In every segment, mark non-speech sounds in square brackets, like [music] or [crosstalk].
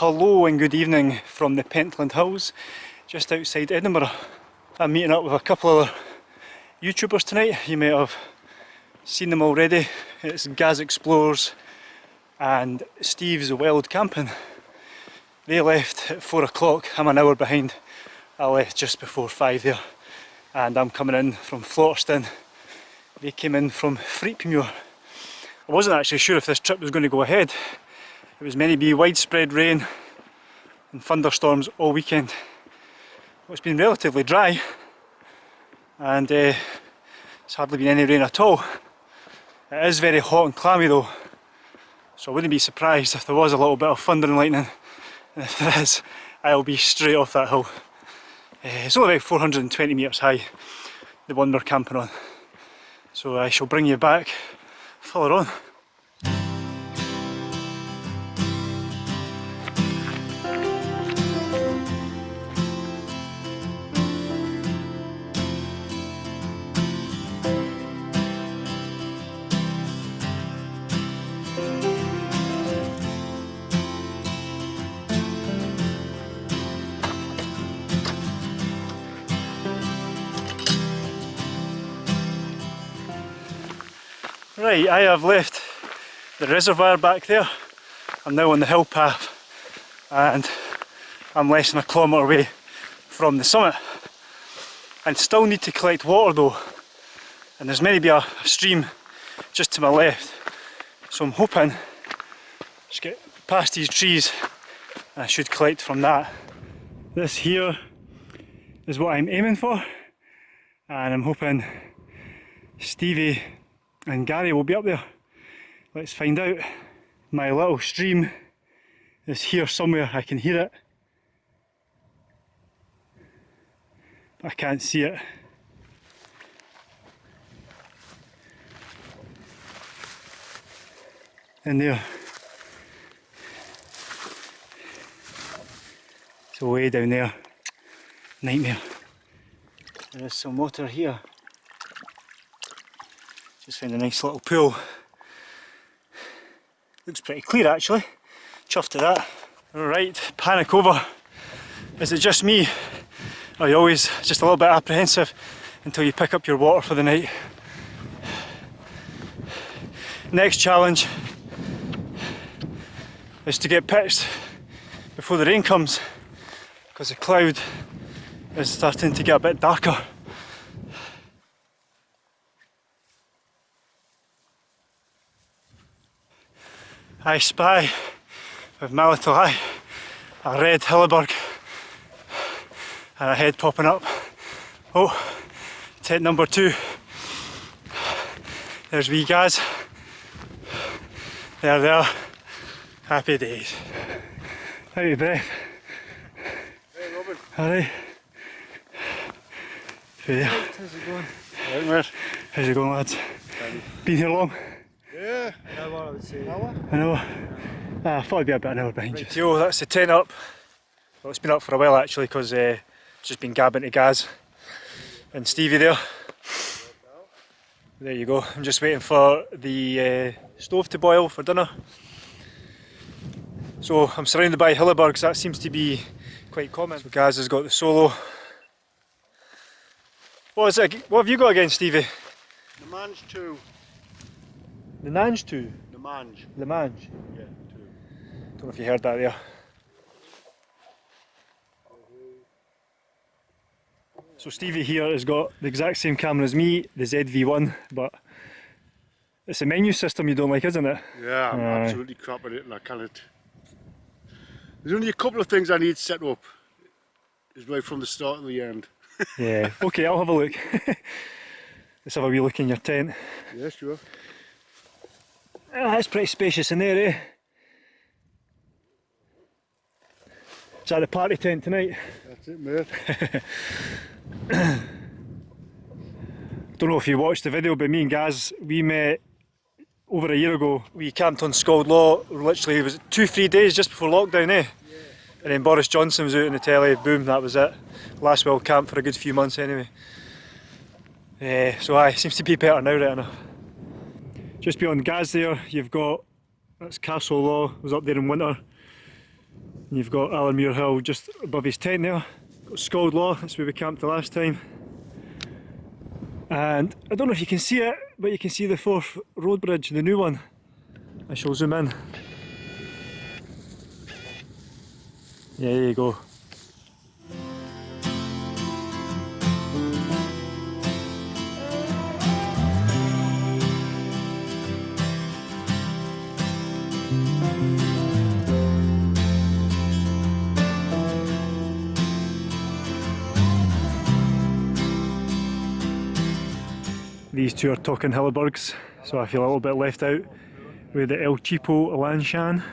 hello and good evening from the Pentland Hills, just outside Edinburgh. I'm meeting up with a couple of YouTubers tonight, you may have seen them already. It's Gaz Explorers and Steve's Wild Camping. They left at 4 o'clock, I'm an hour behind. I left just before 5 there and I'm coming in from Flotterstone. They came in from Threipmuir. I wasn't actually sure if this trip was going to go ahead. It was meant to be widespread rain and thunderstorms all weekend. Well, it's been relatively dry and uh, it's hardly been any rain at all. It is very hot and clammy though, so I wouldn't be surprised if there was a little bit of thunder and lightning. And if there is, I'll be straight off that hill. Uh, it's only about 420 metres high, the one we're camping on. So I shall bring you back further on. Right, I have left the reservoir back there. I'm now on the hill path and I'm less than a kilometre away from the summit. I still need to collect water though and there's maybe a stream just to my left so I'm hoping just get past these trees and I should collect from that. This here is what I'm aiming for and I'm hoping Stevie and Gary will be up there. Let's find out. My little stream is here somewhere, I can hear it. I can't see it. In there. It's way down there. Nightmare. There is some water here. Just found a nice little pool. Looks pretty clear actually. Chuffed to that. Alright, panic over. Is it just me? Are you always just a little bit apprehensive until you pick up your water for the night? Next challenge is to get pitched before the rain comes because the cloud is starting to get a bit darker. I spy with my little eye a red Hilleberg and a head popping up. Oh, tent number two. There's wee guys. There they are. Happy days. How are you, breath? Hey Robin. Alright. There. How's it going? How's it going lads? Been here long? Yeah. An hour I would say. Hour? An hour? Ah, I thought I'd be about an hour behind right, you. that's the tent up. Well, it's been up for a while actually because uh, just been gabbing to Gaz and Stevie there. There you go. I'm just waiting for the uh, stove to boil for dinner. So I'm surrounded by Hillebergs, that seems to be quite common. So Gaz has got the Soulo. What is it? What have you got against Stevie? The man's 2. The Nange 2? The Mange. The Mange? Yeah, 2. Don't know if you heard that there. So Stevie here has got the exact same camera as me, the ZV-1, but it's a menu system you don't like, isn't it? Yeah, I'm Aye. absolutely crap at it and I can't. There's only a couple of things I need set up. Is right from the start to the end. [laughs] Yeah. okay, I'll have a look. [laughs] Let's have a wee look in your tent. Yeah, sure. Ah, it's pretty spacious in there, eh? Is that the party tent tonight? That's it, mate. [coughs] Don't know if you watched the video, but me and Gaz, we met over a year ago. We camped on Scald Law, literally, was two, three days just before lockdown, eh? Yeah. And then Boris Johnson was out in the telly, boom, that was it. Last wild camp for a good few months anyway. Yeah, so aye, seems to be better now, right enough. Just beyond Gaz there, you've got, that's Castle Law, was up there in winter. You've got Allermuir Hill just above his tent there. Got Scald Law, that's where we camped the last time. And I don't know if you can see it, but you can see the Forth Road Bridge, the new one. I shall zoom in. Yeah, there you go. These two are talking Hillebergs, so I feel a little bit left out with the El Cheapo Lanshan.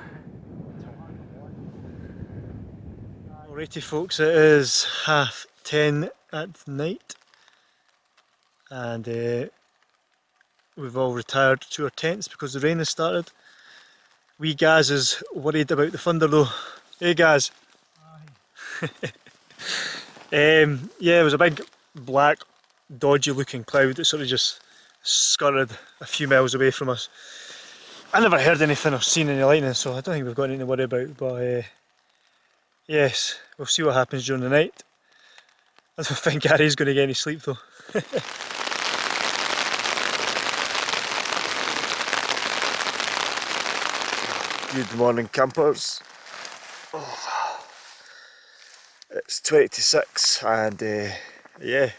Alrighty folks, it is half ten at night and uh, we've all retired to our tents because the rain has started. Wee Gaz is worried about the thunder though. Hey Gaz! [laughs] um, yeah, it was a big black dodgy looking cloud that sort of just scurried a few miles away from us. I never heard anything or seen any lightning so I don't think we've got anything to worry about but uh, yes, we'll see what happens during the night. I don't [laughs] think Gary's going to get any sleep though. [laughs] Good morning campers. Oh, it's 26 and uh, yeah,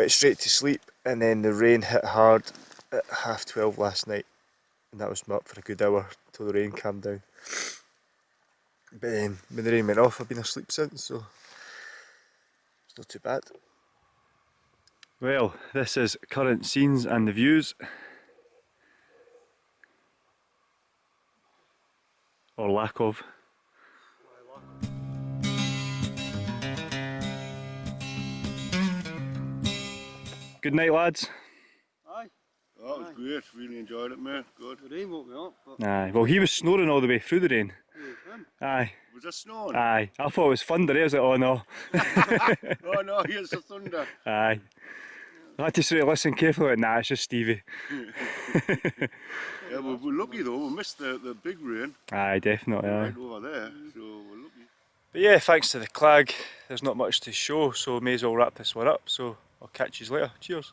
went straight to sleep and then the rain hit hard at half 12 last night and that was up for a good hour till the rain calmed down. But um, when the rain went off I've been asleep since so it's not too bad. Well, this is current scenes and the views. Or lack of. Good night lads. Aye, Oh, that was great. Really enjoyed it, mate. Good. the rain woke me up, but Aye, well he was snoring all the way through the rain. who was him? Aye, Was that snowing? aye. I thought it was thunder, I was like, oh no. [laughs] oh no, here's the thunder. Aye. I had to sort of listen carefully, nah, it's just Stevie. [laughs] Yeah, well, we're lucky though. We missed the, the big rain Aye, definitely. Aye. right over there, so we're lucky. But yeah, thanks to the clag, there's not much to show, so may as well wrap this one up. So I'll catch you later. Cheers.